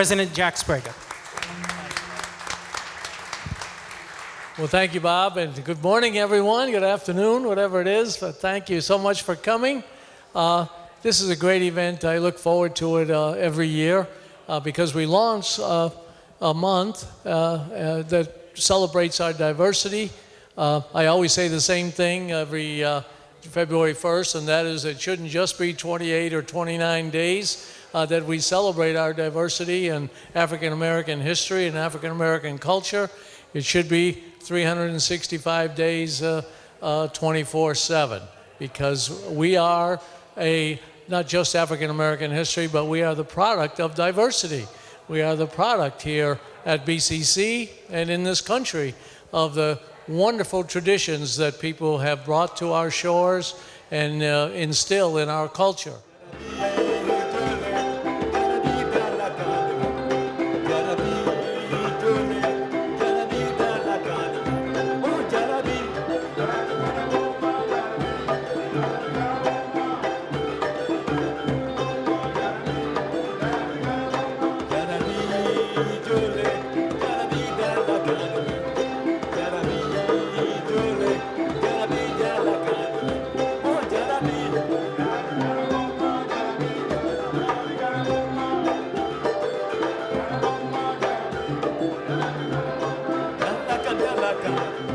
President Jack Sbrega. Well, thank you, Bob, and good morning, everyone. Good afternoon, whatever it is. But thank you so much for coming. Uh, this is a great event. I look forward to it uh, every year uh, because we launch uh, a month uh, uh, that celebrates our diversity. I always say the same thing every February 1st, and that is it shouldn't just be 28 or 29 days. Uh, that we celebrate our diversity and African American history and African American culture. It should be 365 days, 24/7, because we are a not just African American history, but we are the product of diversity. We are the product here at BCC and in this country of the wonderful traditions that people have brought to our shores and uh, instill in our culture. Come.